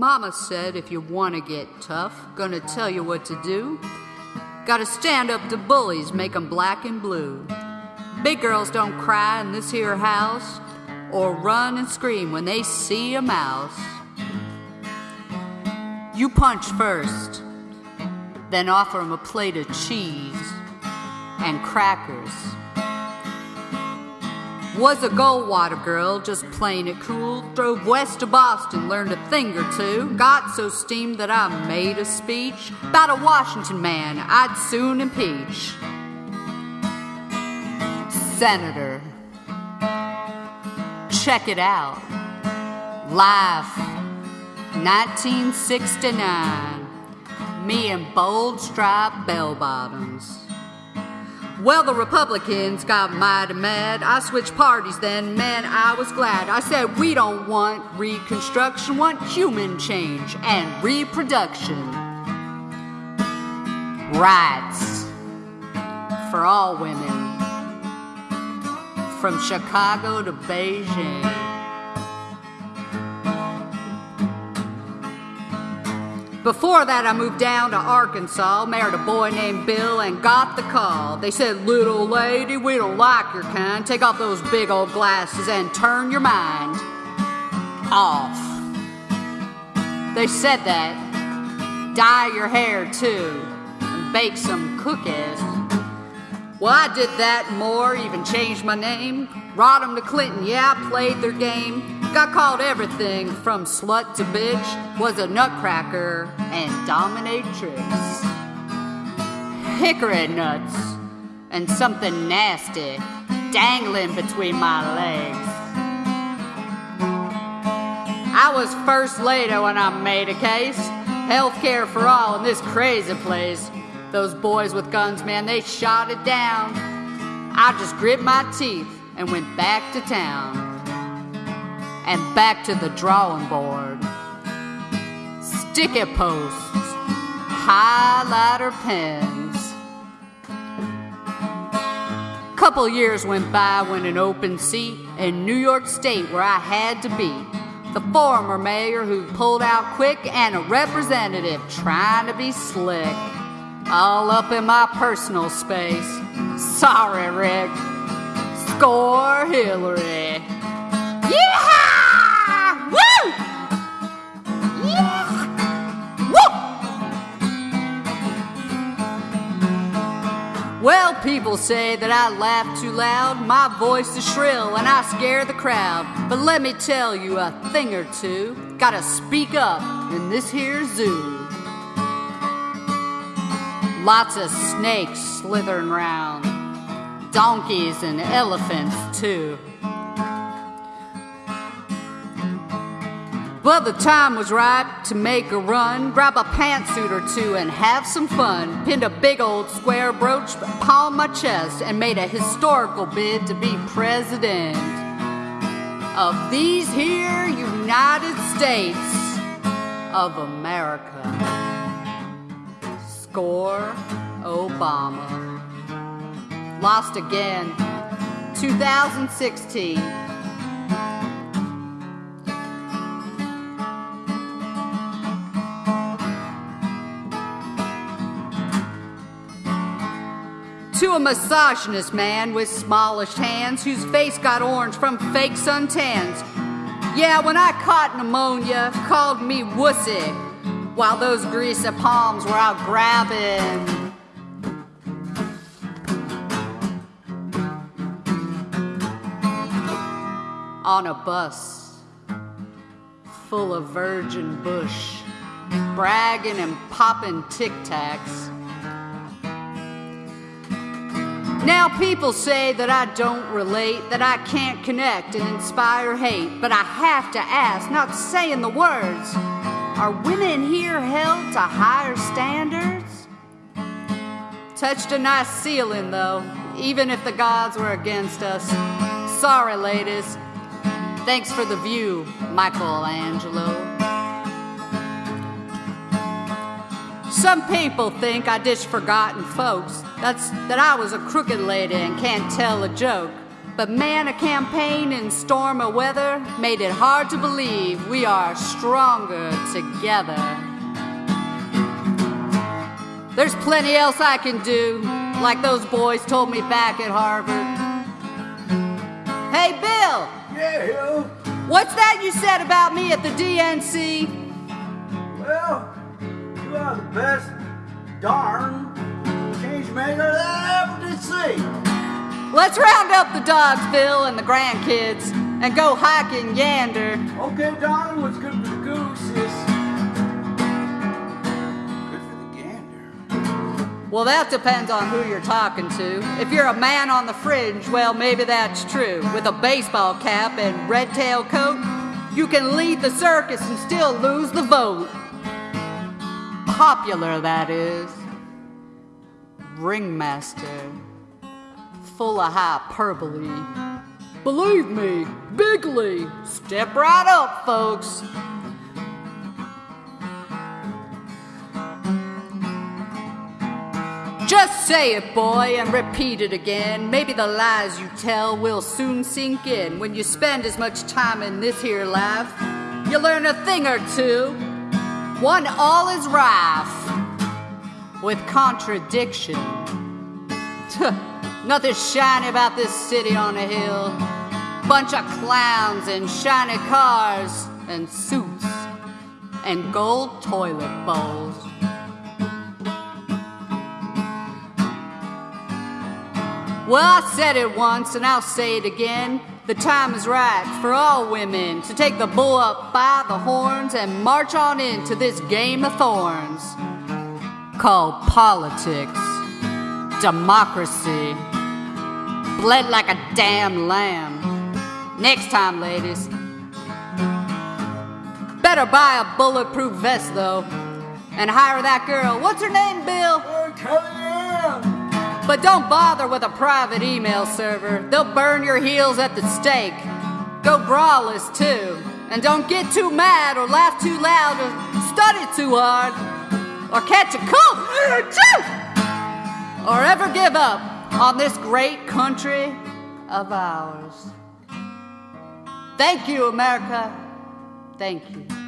Mama said if you want to get tough, gonna tell you what to do. Gotta stand up to bullies, make 'em black and blue. Big girls don't cry in this here house or run and scream when they see a mouse. You punch first, then offer 'em a plate of cheese and crackers. Was a Goldwater girl, just playing it cool. Drove west to Boston, learned a thing or two. Got so steamed that I made a speech about a Washington man I'd soon impeach. Senator, check it out. Live, 1969. Me in bold striped bell bottoms. Well, the Republicans got mighty mad. I switched parties then, man, I was glad. I said, we don't want reconstruction, want human change and reproduction. Rights for all women, from Chicago to Beijing. Before that, I moved down to Arkansas, married a boy named Bill, and got the call. They said, Little lady, we don't like your kind. Take off those big old glasses and turn your mind off. They said that. Dye your hair too, and bake some cookies. Well, I did that more, even changed my name. 'em to Clinton, yeah, I played their game. Got called everything from slut to bitch, was a nutcracker, and dominatrix. Hickory nuts, and something nasty dangling between my legs. I was first lady when I made a case. Healthcare for all in this crazy place. Those boys with guns, man, they shot it down. I just grit my teeth and went back to town and back to the drawing board. Sticky posts, highlighter pens. Couple years went by when an open seat in New York State where I had to be. The former mayor who pulled out quick and a representative trying to be slick. All up in my personal space. Sorry, Rick. Score Hillary. Yeehaw! People say that I laugh too loud, my voice is shrill, and I scare the crowd. But let me tell you a thing or two. Gotta speak up in this here zoo. Lots of snakes slithering round, donkeys and elephants too. Well, the time was right to make a run, grab a pantsuit or two and have some fun. Pinned a big old square brooch upon my chest and made a historical bid to be president of these here United States of America. Score Obama. Lost again. 2016. To a misogynist man with smallish hands whose face got orange from fake suntans. Yeah, when I caught pneumonia, called me wussy, while those greasy palms were out grabbing. On a bus full of virgin bush, bragging and popping tic tacs. Now, people say that I don't relate, that I can't connect and inspire hate, but I have to ask, not saying the words, are women here held to higher standards? Touched a nice ceiling, though, even if the gods were against us. Sorry, ladies. Thanks for the view, Michelangelo. Some people think I dish forgotten folks. That's that I was a crooked lady and can't tell a joke. But man, a campaign in storm or weather made it hard to believe we are stronger together. There's plenty else I can do, like those boys told me back at Harvard. Hey, Bill! Yeah, Hill. What's that you said about me at the DNC? Well, you are the best darn change maker that I ever did see. Let's round up the dogs, Bill, and the grandkids, and go hiking yander. Okay, darling, what's good for the goose is good for the gander. Well, that depends on who you're talking to. If you're a man on the fringe, well, maybe that's true. With a baseball cap and red tail coat, you can lead the circus and still lose the vote. Popular, that is. Ringmaster full of hyperbole. Believe me, bigly. Step right up, folks. Just say it, boy, and repeat it again. Maybe the lies you tell will soon sink in. When you spend as much time in this here life, you learn a thing or two. One all is rife with contradiction. Nothing shiny about this city on a hill. Bunch of clowns in shiny cars and suits and gold toilet bowls. Well, I said it once and I'll say it again. The time is right for all women to take the bull up by the horns and march on into this game of thorns called politics, democracy bled like a damn lamb. Next time, ladies. Better buy a bulletproof vest, though, and hire that girl. What's her name, Bill? Kellyanne. But don't bother with a private email server. They'll burn your heels at the stake. Go braless, too. And don't get too mad or laugh too loud or study too hard or catch a cold or ever give up on this great country of ours. Thank you, America. Thank you.